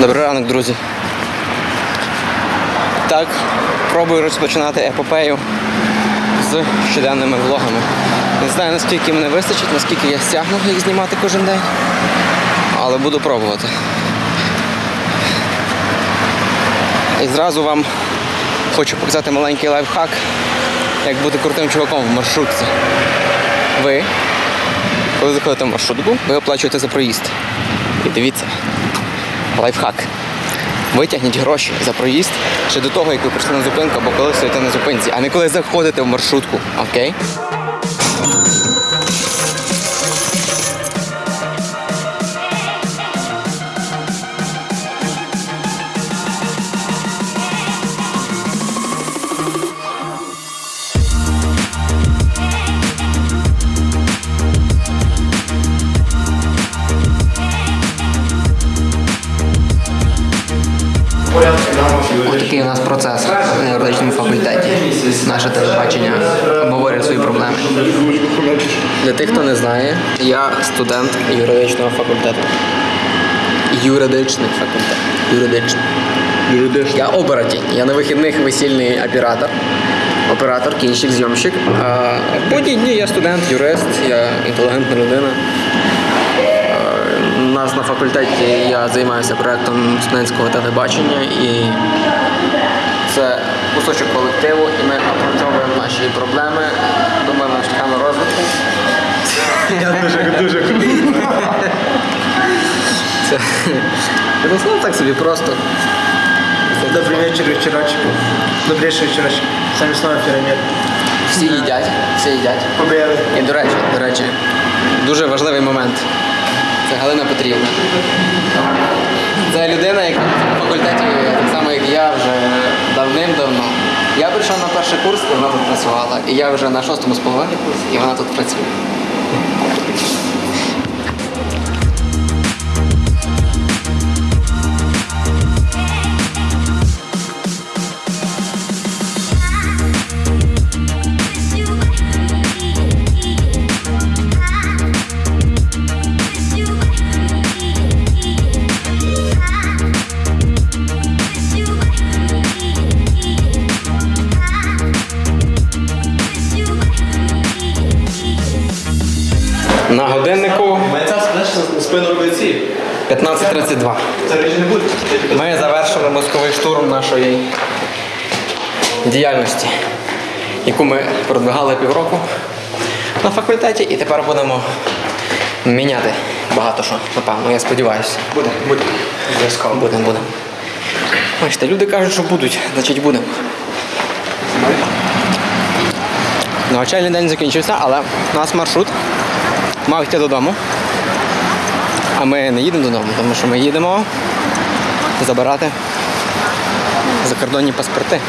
Добрий ранок, друзі. Так, пробую розпочинати епопею з щоденними влогами. Не знаю, наскільки мене вистачить, наскільки я стягну їх знімати кожен день, але буду пробувати. І зразу вам хочу показати маленький лайфхак, як бути крутим чуваком в маршрутці. Ви, коли заходите в маршрутку, ви оплачуєте за проїзд. І дивіться, лайфхак. Витягніть гроші за проїзд ще до того, як ви прийшли на зупинку або коли стоїте на зупинці, а не коли заходите в маршрутку. Окей? Такий у нас процес на юридичному факультеті. Наше телебачення обговорює свої проблеми. Для тих, хто не знає, я студент юридичного факультету. Юридичний факультет. Юридичний. Юридичний. Я оборотень. Я на вихідних весільний оператор. Оператор, кінщик, зйомщик. А будні дні я студент, юрист, я інтелігентна людина. У нас на факультеті я займаюся проєктом студентського телебачення і це кусочок колективу, і ми опрацьовуємо наші проблеми, думаємо шляхами розвитку. Я дуже, дуже. Це ну, так собі просто. Добрий вечір, вечорочку. Добрейший вечорочок. Самі слова пірамід. Всі їдять, всі їдять. Побили. І до речі, до речі, дуже важливий момент. Це Галина Петрівна. Це людина, яка на факультеті, так само як я, вже давним-давно. Я прийшов на перший курс, вона тут працювала. І я вже на шостому з половиною курсі, і вона тут працює. 15.32. Це речі не буде. Ми завершили мозковий штурм нашої діяльності, яку ми продвигали півроку на факультеті, і тепер будемо міняти багато що, напевно, я сподіваюся. Буде, буде. Обов'язково. Будемо, будемо. Бачите, люди кажуть, що будуть, значить будемо. Навчальний день закінчився, але у нас маршрут мав йти додому. А ми не їдемо додому, тому що ми їдемо забирати закордонні паспорти.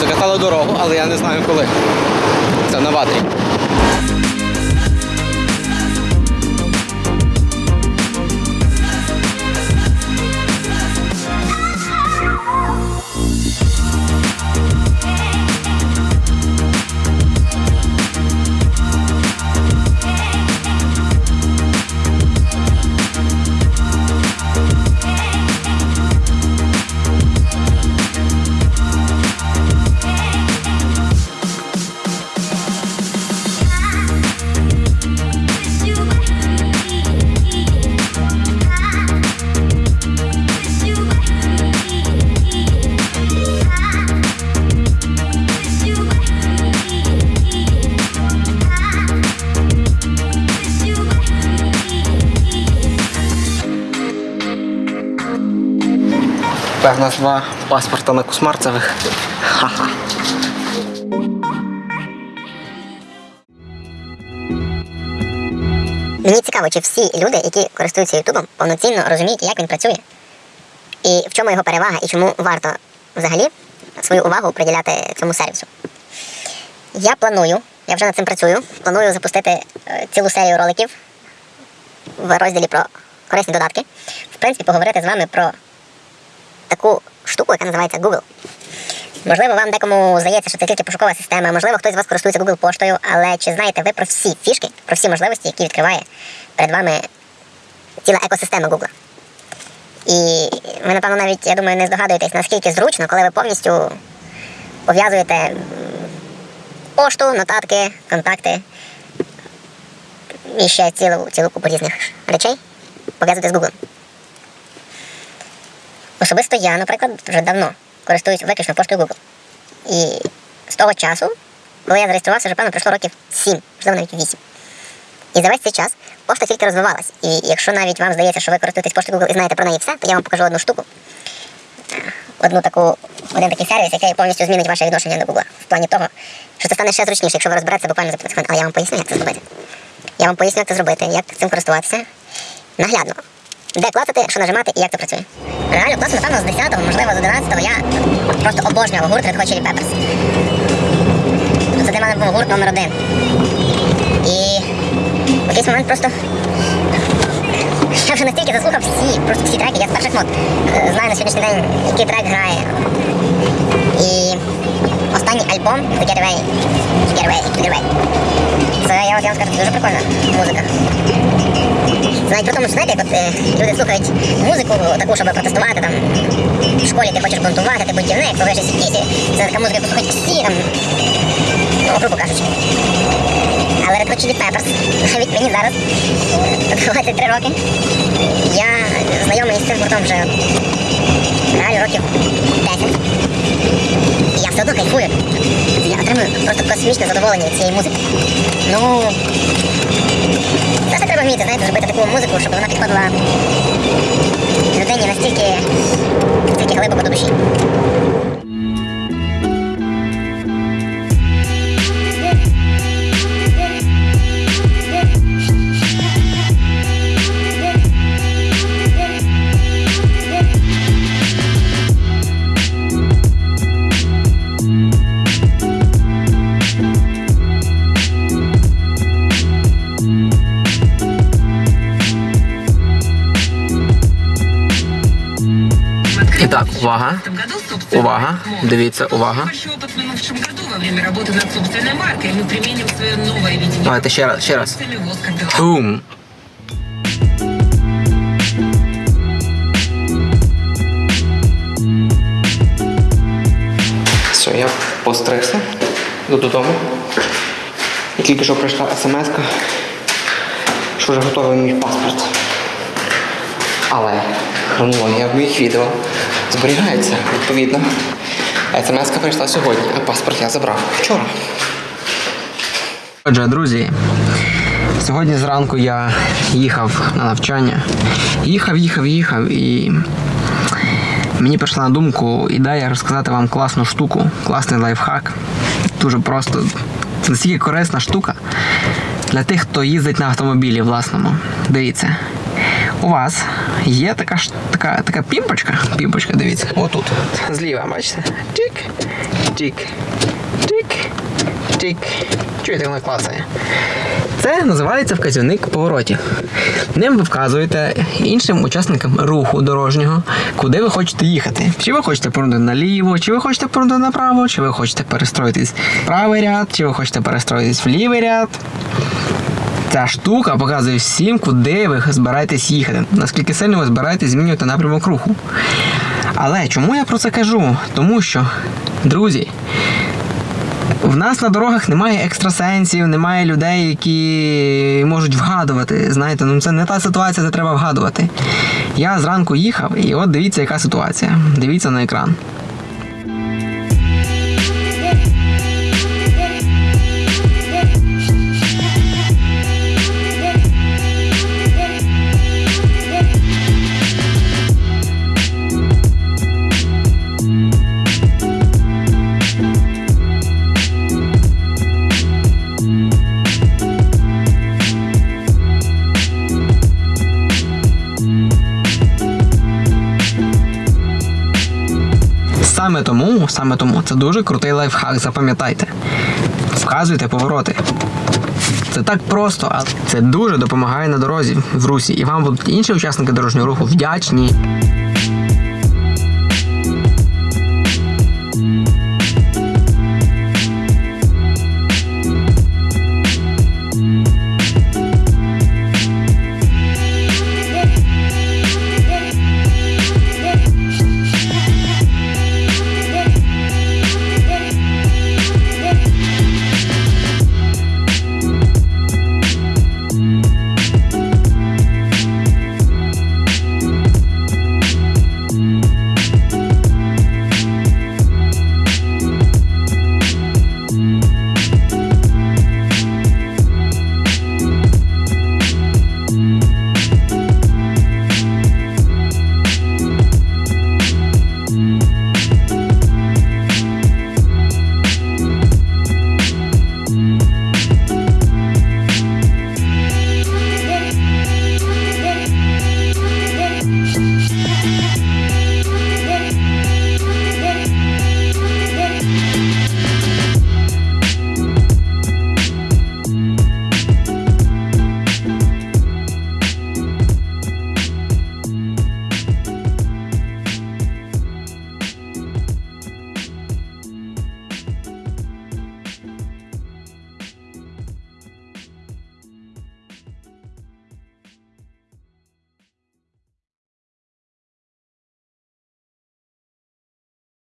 Закатали дорогу, але я не знаю коли. Це на ватрі. Певна два паспорта на Кусмарцевих. Ха-ха. Мені цікаво, чи всі люди, які користуються Ютубом, повноцінно розуміють, як він працює, і в чому його перевага, і чому варто взагалі свою увагу приділяти цьому сервісу. Я планую, я вже над цим працюю, планую запустити е, цілу серію роликів в розділі про корисні додатки. В принципі, поговорити з вами про таку штуку, яка називається Google. Можливо, вам декому здається, що це тільки пошукова система, можливо, хтось з вас користується Google поштою, але чи знаєте ви про всі фішки, про всі можливості, які відкриває перед вами ціла екосистема Google? І ви, напевно, навіть, я думаю, не здогадуєтесь, наскільки зручно, коли ви повністю пов'язуєте пошту, нотатки, контакти і ще цілу, цілу купу різних речей пов'язувати з Google. Особисто я, наприклад, вже давно користуюсь виключно поштою Google. І з того часу, коли я зареєструвався, вже певно пройшло років 7, можливо навіть 8. І за весь цей час пошта тільки розвивалась. І якщо навіть вам здається, що ви користуєтесь поштою Google і знаєте про неї все, то я вам покажу одну штуку. Е, Одну таку, один такий сервіс, який повністю змінить ваше відношення до Google. В плані того, що це стане ще зручніше, якщо ви розберетеся буквально за 15 хвилин. Але я вам поясню, як це зробити. Я вам поясню, як це зробити, як цим користуватися. Наглядно. Де клацати, що нажимати і як це працює. Реально класно, напевно, з 10-го, можливо, з 11-го я просто обожнював гурт Red Hot Chili Peppers. Це для мене був гурт номер один. І в якийсь момент просто. Я вже настільки заслухав всі, просто всі треки, я з перших нот е, знаю на сьогоднішній день, який трек грає. І альбом The Getaway, Getaway, Getaway. Це я, вам скажу, дуже прикольна музика. Це навіть при тому, знаєте, як от е, люди слухають музику таку, щоб протестувати там в школі ти хочеш бунтувати, ти бунтівник, повишиш сіті, це така музика, яку слухають всі там, ну, грубо кажучи. Але Red Hot Chili Peppers, навіть мені зараз е, 23 роки, я знайомий з цим гуртом вже реально років 10. Я все одно кайфую. Я отримую просто космічне задоволення цієї музики. Ну, просто треба вміти, знаєте, зробити таку музику, щоб вона підходила людині настільки, настільки глибоко до душі. Применим свое новое видение. Давайте ще раз, ще раз. Бум. Все, я постригся. Йду додому. І тільки що прийшла смс, що вже готовий мій паспорт. Але хронологія моїх відео зберігається відповідно. смс прийшла сьогодні, а паспорт я забрав вчора. Отже, друзі, сьогодні зранку я їхав на навчання. Їхав, їхав, їхав і мені прийшла на думку ідея розказати вам класну штуку, класний лайфхак. Дуже просто. Це настільки корисна штука для тих, хто їздить на автомобілі власному. Дивіться. У вас є така така, така пімпочка. Пімпочка, дивіться, отут. Зліва, бачите? Чик, чик, чик, чик. Чуєте, воно клацає. Це називається вказівник поворотів. Ним ви вказуєте іншим учасникам руху дорожнього, куди ви хочете їхати. Чи ви хочете повернути наліво, чи ви хочете повернути направо, чи ви хочете перестроїтись в правий ряд, чи ви хочете перестроїтись в лівий ряд. Ця штука показує всім, куди ви збираєтесь їхати, наскільки сильно ви збираєтесь змінювати напрямок руху. Але чому я про це кажу? Тому що, друзі, в нас на дорогах немає екстрасенсів, немає людей, які можуть вгадувати. Знаєте, ну це не та ситуація, де треба вгадувати. Я зранку їхав, і от дивіться, яка ситуація. Дивіться на екран. Саме тому, саме тому це дуже крутий лайфхак, запам'ятайте. Вказуйте повороти. Це так просто, а це дуже допомагає на дорозі в русі. І вам будуть інші учасники дорожнього руху вдячні.